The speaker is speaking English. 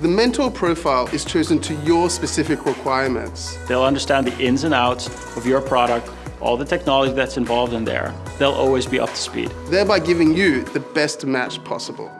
The mentor profile is chosen to your specific requirements. They'll understand the ins and outs of your product, all the technology that's involved in there. They'll always be up to speed. thereby giving you the best match possible.